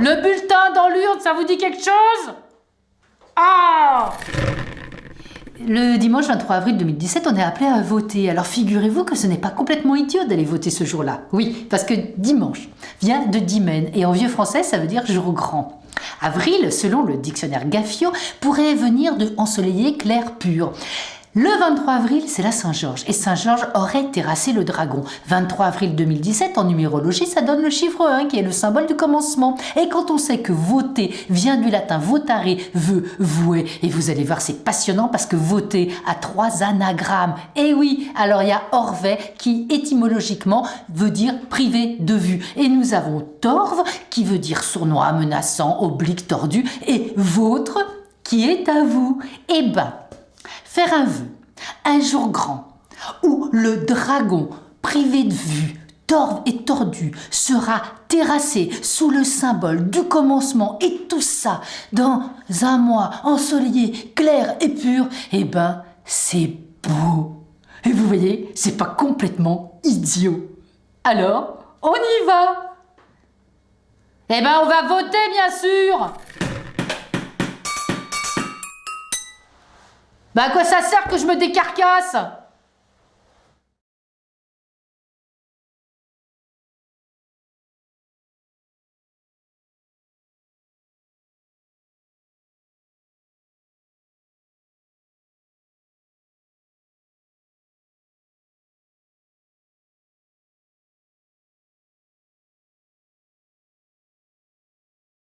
Le bulletin dans l'urne, ça vous dit quelque chose? Ah le dimanche 23 avril 2017, on est appelé à voter. Alors figurez-vous que ce n'est pas complètement idiot d'aller voter ce jour-là. Oui, parce que dimanche vient de dimen et en vieux français ça veut dire jour grand. Avril, selon le dictionnaire Gaffio, pourrait venir de ensoleillé clair pur. Le 23 avril, c'est la Saint-Georges et Saint-Georges aurait terrassé le dragon. 23 avril 2017, en numérologie, ça donne le chiffre 1 qui est le symbole du commencement. Et quand on sait que voter vient du latin votare, veut, vouer, et vous allez voir, c'est passionnant parce que voter a trois anagrammes. Et oui, alors il y a Orvet qui étymologiquement veut dire privé de vue. Et nous avons Torve qui veut dire sournois, menaçant, oblique, tordu, et Vôtre qui est à vous. Eh ben, faire un vœu, un jour grand, où le dragon, privé de vue, torve et tordu, sera terrassé sous le symbole du commencement et tout ça dans un mois ensoleillé, clair et pur, eh ben, c'est beau. Et vous voyez, c'est pas complètement idiot. Alors, on y va Eh ben, on va voter, bien sûr Bah à quoi ça sert que je me décarcasse?